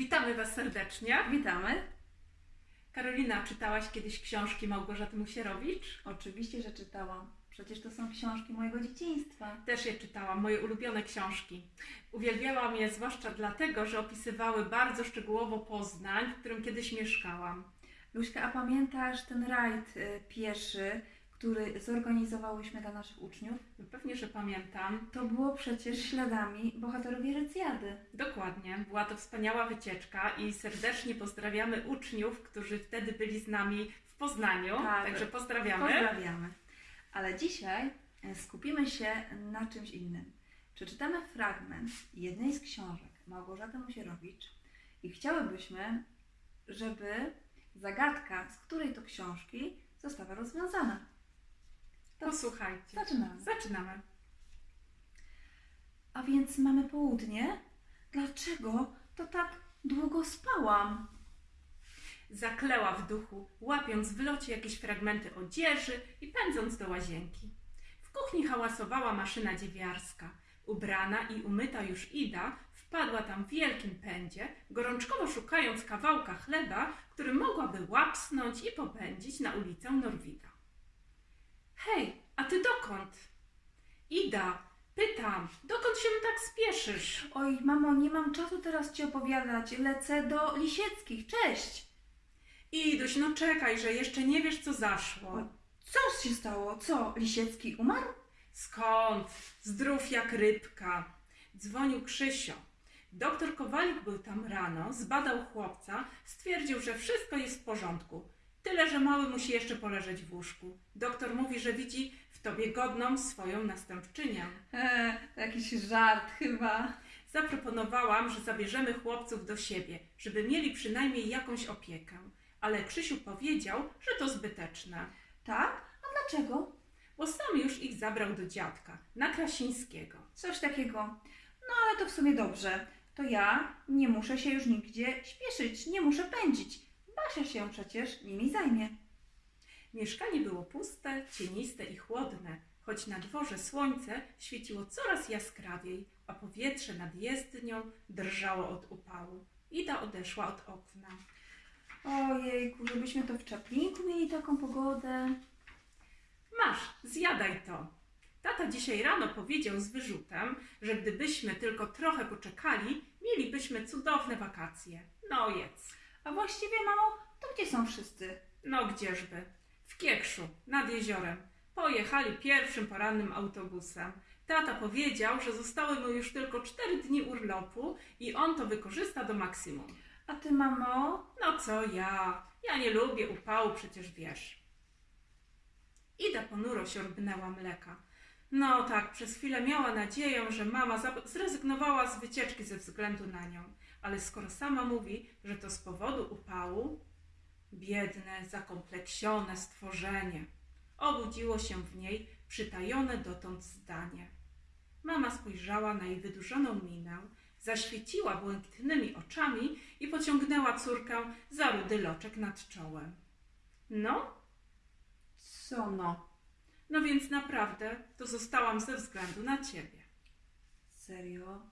Witamy Was serdecznie. Witamy. Karolina, czytałaś kiedyś książki Małgorzaty Musierowicz? Oczywiście, że czytałam. Przecież to są książki mojego dzieciństwa. Też je czytałam, moje ulubione książki. Uwielbiałam je zwłaszcza dlatego, że opisywały bardzo szczegółowo Poznań, w którym kiedyś mieszkałam. Luśka, a pamiętasz ten rajd y, pieszy, który zorganizowałyśmy dla naszych uczniów? Pewnie, że pamiętam. To było przecież śladami bohaterowie Recjady. Dokładnie, była to wspaniała wycieczka i serdecznie pozdrawiamy uczniów, którzy wtedy byli z nami w Poznaniu. Tak. Także pozdrawiamy. Pozdrawiamy. Ale dzisiaj y, skupimy się na czymś innym. Przeczytamy fragment jednej z książek Małgorzaty Musierowicz i chciałybyśmy, żeby zagadka, z której to książki, została rozwiązana. Posłuchajcie. Zaczynamy. Zaczynamy. A więc mamy południe? Dlaczego to tak długo spałam? Zakleła w duchu, łapiąc w locie jakieś fragmenty odzieży i pędząc do łazienki. W kuchni hałasowała maszyna dziewiarska. Ubrana i umyta już Ida wpadła tam w wielkim pędzie, gorączkowo szukając kawałka chleba, który mogłaby łapsnąć i popędzić na ulicę Norwida. Hej, a ty dokąd? Ida, pytam, dokąd się tak spieszysz? Oj, mamo, nie mam czasu teraz ci opowiadać. Lecę do Lisieckich. Cześć! Iduś, no czekaj, że jeszcze nie wiesz, co zaszło. Co się stało? Co? Lisiecki umarł? Skąd? Zdrów jak rybka. Dzwonił Krzysio. Doktor Kowalik był tam rano, zbadał chłopca, stwierdził, że wszystko jest w porządku. Tyle, że mały musi jeszcze poleżeć w łóżku. Doktor mówi, że widzi w tobie godną swoją następczynię. To jakiś żart chyba. Zaproponowałam, że zabierzemy chłopców do siebie, żeby mieli przynajmniej jakąś opiekę. Ale Krzysiu powiedział, że to zbyteczne, Tak? A dlaczego? bo sam już ich zabrał do dziadka, na Krasińskiego. Coś takiego. No ale to w sumie dobrze. To ja nie muszę się już nigdzie śpieszyć, nie muszę pędzić. Basia się przecież nimi zajmie. Mieszkanie było puste, cieniste i chłodne, choć na dworze słońce świeciło coraz jaskrawiej, a powietrze nad jezdnią drżało od upału. Ida odeszła od okna. Ojejku, żebyśmy to w Czaplinku mieli taką pogodę. Masz, zjadaj to. Tata dzisiaj rano powiedział z wyrzutem, że gdybyśmy tylko trochę poczekali, mielibyśmy cudowne wakacje. No jedz. A właściwie, mamo, to gdzie są wszyscy? No gdzieżby? W Kiekszu, nad jeziorem. Pojechali pierwszym porannym autobusem. Tata powiedział, że zostały mu już tylko cztery dni urlopu i on to wykorzysta do maksimum. A ty, mamo? No co ja? Ja nie lubię upału, przecież wiesz. Ida ponuro siorbnęła mleka. No tak, przez chwilę miała nadzieję, że mama zrezygnowała z wycieczki ze względu na nią. Ale skoro sama mówi, że to z powodu upału, biedne, zakompleksione stworzenie. Obudziło się w niej przytajone dotąd zdanie. Mama spojrzała na jej wydłużoną minę, zaświeciła błękitnymi oczami i pociągnęła córkę za rudy loczek nad czołem. No, Co no? No więc naprawdę to zostałam ze względu na ciebie. Serio?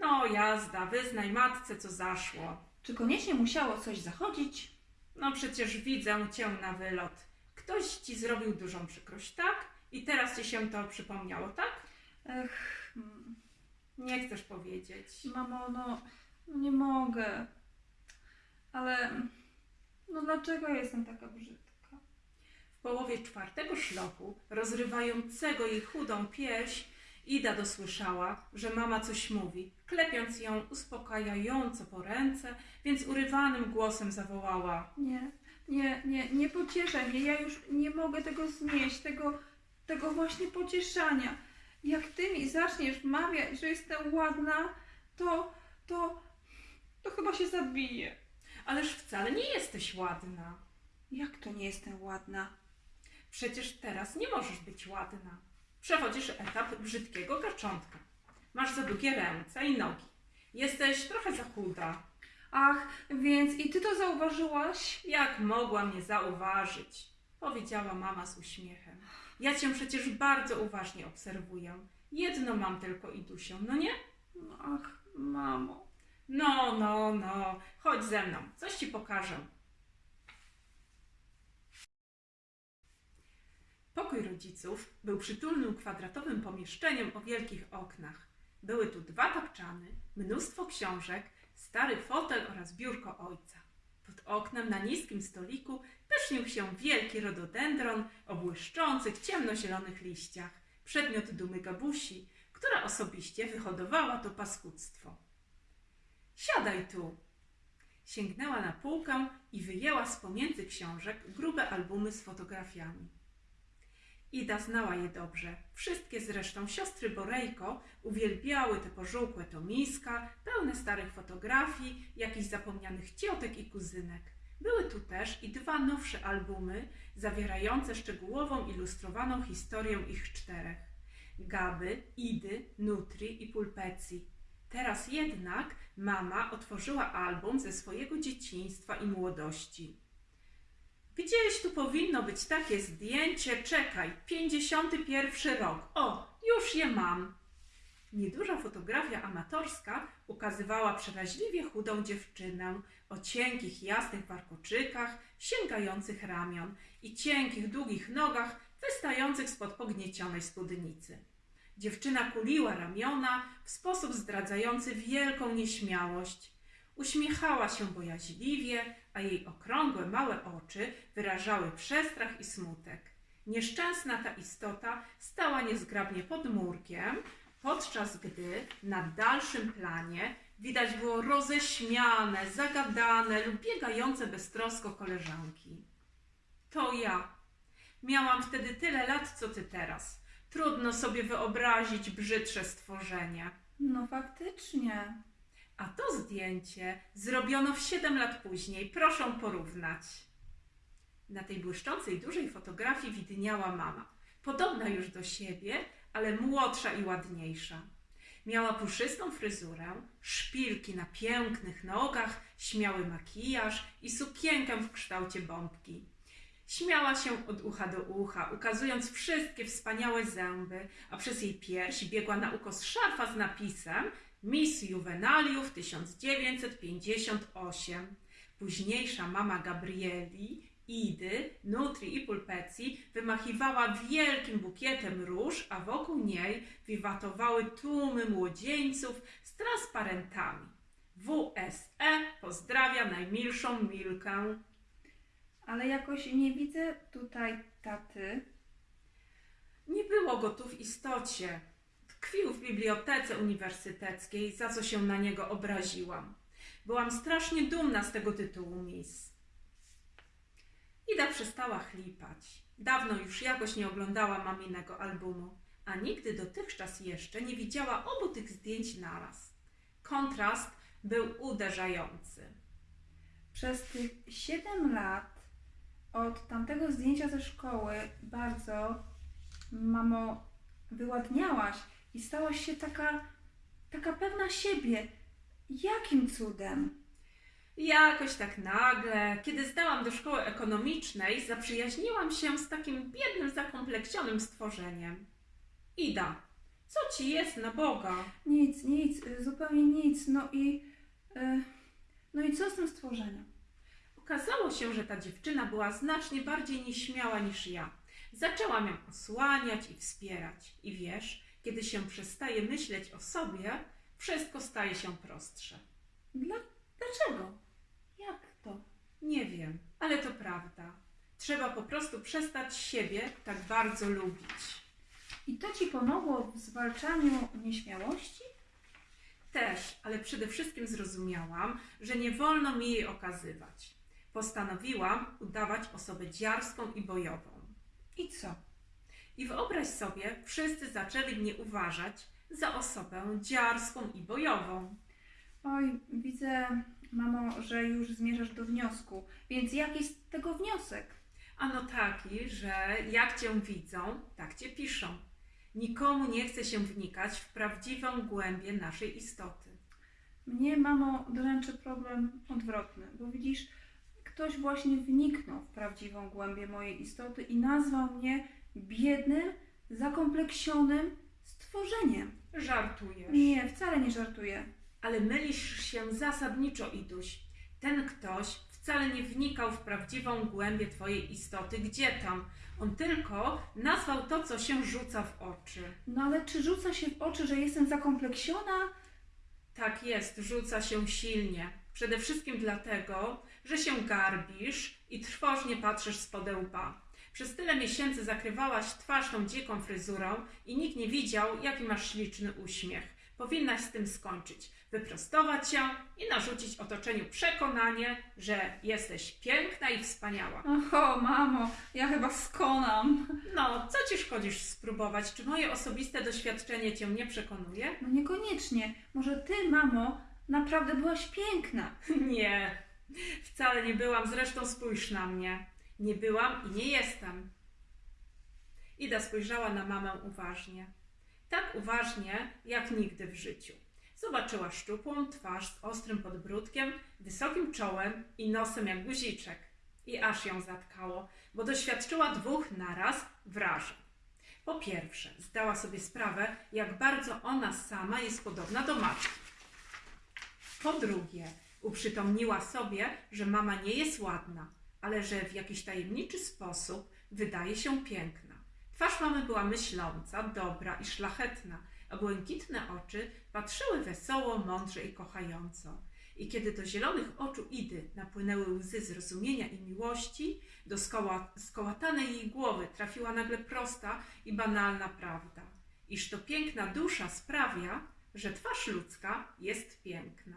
No jazda, wyznaj matce, co zaszło. Czy koniecznie musiało coś zachodzić? No przecież widzę cię na wylot. Ktoś ci zrobił dużą przykrość, tak? I teraz ci się to przypomniało, tak? Ech, Nie chcesz powiedzieć. mamo, no, no nie mogę. Ale, no dlaczego jestem taka brzydka? Połowie czwartego szlochu, rozrywającego jej chudą pierś, Ida dosłyszała, że mama coś mówi, klepiąc ją uspokajająco po ręce, więc urywanym głosem zawołała. Nie, nie, nie, nie pocieszaj mnie. Ja już nie mogę tego znieść, tego, tego właśnie pocieszania. Jak ty mi zaczniesz mawiać, że jestem ładna, to, to, to chyba się zabiję. Ależ wcale nie jesteś ładna. Jak to nie jestem ładna? Przecież teraz nie możesz być ładna. Przechodzisz etap brzydkiego gaczątka. Masz za długie ręce i nogi. Jesteś trochę za chuda. Ach, więc i ty to zauważyłaś? Jak mogła mnie zauważyć? Powiedziała mama z uśmiechem. Ja cię przecież bardzo uważnie obserwuję. Jedno mam tylko Idusią, no nie? Ach, mamo. No, no, no, chodź ze mną, coś ci pokażę. Pokój rodziców był przytulnym kwadratowym pomieszczeniem o wielkich oknach. Były tu dwa tapczany, mnóstwo książek, stary fotel oraz biurko ojca. Pod oknem na niskim stoliku pysznił się wielki rododendron o błyszczących, ciemnozielonych liściach, przedmiot dumy Gabusi, która osobiście wyhodowała to paskudztwo. Siadaj tu! Sięgnęła na półkę i wyjęła z pomiędzy książek grube albumy z fotografiami. Ida znała je dobrze. Wszystkie zresztą siostry Borejko uwielbiały te pożółkłe tomiska, pełne starych fotografii, jakichś zapomnianych ciotek i kuzynek. Były tu też i dwa nowsze albumy, zawierające szczegółową, ilustrowaną historię ich czterech. Gaby, Idy, Nutri i Pulpecji. Teraz jednak mama otworzyła album ze swojego dzieciństwa i młodości. Gdzieś tu powinno być takie zdjęcie. Czekaj, 51 rok. O, już je mam. Nieduża fotografia amatorska ukazywała przeraźliwie chudą dziewczynę o cienkich, jasnych warkoczykach, sięgających ramion i cienkich, długich nogach wystających spod pogniecionej spódnicy. Dziewczyna kuliła ramiona w sposób zdradzający wielką nieśmiałość. Uśmiechała się bojaźliwie, a jej okrągłe, małe oczy wyrażały przestrach i smutek. Nieszczęsna ta istota stała niezgrabnie pod murkiem, podczas gdy na dalszym planie widać było roześmiane, zagadane lub biegające beztrosko koleżanki. To ja. Miałam wtedy tyle lat, co ty teraz. Trudno sobie wyobrazić brzydsze stworzenie. No faktycznie. A to zdjęcie zrobiono w 7 lat później. Proszę porównać. Na tej błyszczącej, dużej fotografii widniała mama. Podobna już do siebie, ale młodsza i ładniejsza. Miała puszystą fryzurę, szpilki na pięknych nogach, śmiały makijaż i sukienkę w kształcie bombki. Śmiała się od ucha do ucha, ukazując wszystkie wspaniałe zęby, a przez jej pierś biegła na ukos szarfa z napisem Miss Juvenaliów 1958. Późniejsza mama Gabrieli, Idy, Nutri i Pulpecji wymachiwała wielkim bukietem róż, a wokół niej wiwatowały tłumy młodzieńców z transparentami. WSE pozdrawia najmilszą Milkę. Ale jakoś nie widzę tutaj taty. Nie było go tu w istocie. Tkwił w bibliotece uniwersyteckiej, za co się na niego obraziłam. Byłam strasznie dumna z tego tytułu, miss. Ida przestała chlipać. Dawno już jakoś nie oglądała maminego albumu, a nigdy dotychczas jeszcze nie widziała obu tych zdjęć naraz. Kontrast był uderzający. Przez tych 7 lat od tamtego zdjęcia ze szkoły bardzo, mamo, wyładniałaś i stałaś się taka, taka pewna siebie. Jakim cudem? Jakoś tak nagle, kiedy zdałam do szkoły ekonomicznej, zaprzyjaźniłam się z takim biednym, zakompleksionym stworzeniem. Ida, co ci jest na Boga? Nic, nic, zupełnie nic. No i, y, no i co z tym stworzeniem? Okazało się, że ta dziewczyna była znacznie bardziej nieśmiała niż ja. Zaczęłam ją osłaniać i wspierać. I wiesz, kiedy się przestaje myśleć o sobie, wszystko staje się prostsze. Dla, dlaczego? Jak to? Nie wiem, ale to prawda. Trzeba po prostu przestać siebie tak bardzo lubić. I to ci pomogło w zwalczaniu nieśmiałości? Też, ale przede wszystkim zrozumiałam, że nie wolno mi jej okazywać. Postanowiłam udawać osobę dziarską i bojową. I co? I wyobraź sobie, wszyscy zaczęli mnie uważać za osobę dziarską i bojową. Oj, widzę, mamo, że już zmierzasz do wniosku. Więc jaki z tego wniosek? Ano taki, że jak cię widzą, tak cię piszą. Nikomu nie chce się wnikać w prawdziwą głębię naszej istoty. Mnie, mamo, dręczy problem odwrotny, bo widzisz, ktoś właśnie wniknął w prawdziwą głębię mojej istoty i nazwał mnie biednym, zakompleksionym stworzeniem. Żartujesz. Nie, wcale nie żartuję. Ale mylisz się zasadniczo, Iduś. Ten ktoś wcale nie wnikał w prawdziwą głębię twojej istoty. Gdzie tam? On tylko nazwał to, co się rzuca w oczy. No ale czy rzuca się w oczy, że jestem zakompleksiona? Tak jest, rzuca się silnie. Przede wszystkim dlatego, że się garbisz i trwożnie patrzysz z łba. Przez tyle miesięcy zakrywałaś twarz tą dziką fryzurą i nikt nie widział, jaki masz śliczny uśmiech. Powinnaś z tym skończyć, wyprostować się i narzucić otoczeniu przekonanie, że jesteś piękna i wspaniała. Oho, mamo, ja chyba skonam. No, co ci szkodzisz spróbować? Czy moje osobiste doświadczenie cię nie przekonuje? No niekoniecznie. Może ty, mamo, naprawdę byłaś piękna. Nie, wcale nie byłam, zresztą spójrz na mnie. Nie byłam i nie jestem. Ida spojrzała na mamę uważnie. Tak uważnie, jak nigdy w życiu. Zobaczyła szczupłą twarz z ostrym podbródkiem, wysokim czołem i nosem jak guziczek. I aż ją zatkało, bo doświadczyła dwóch naraz wrażeń. Po pierwsze, zdała sobie sprawę, jak bardzo ona sama jest podobna do matki. Po drugie, uprzytomniła sobie, że mama nie jest ładna, ale że w jakiś tajemniczy sposób wydaje się piękna. Twarz mamy była myśląca, dobra i szlachetna, a błękitne oczy patrzyły wesoło, mądrze i kochająco. I kiedy do zielonych oczu Idy napłynęły łzy zrozumienia i miłości, do skoła, skołatanej jej głowy trafiła nagle prosta i banalna prawda, iż to piękna dusza sprawia, że twarz ludzka jest piękna.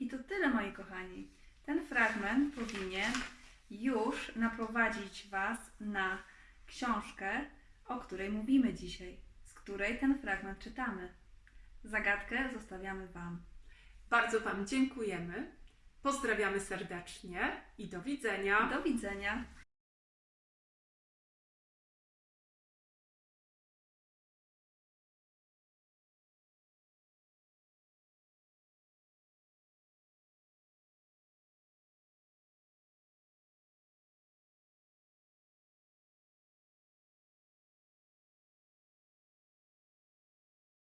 I to tyle, moi kochani. Ten fragment powinien już naprowadzić Was na książkę, o której mówimy dzisiaj, z której ten fragment czytamy. Zagadkę zostawiamy Wam. Bardzo Wam dziękujemy. Pozdrawiamy serdecznie i do widzenia. Do widzenia.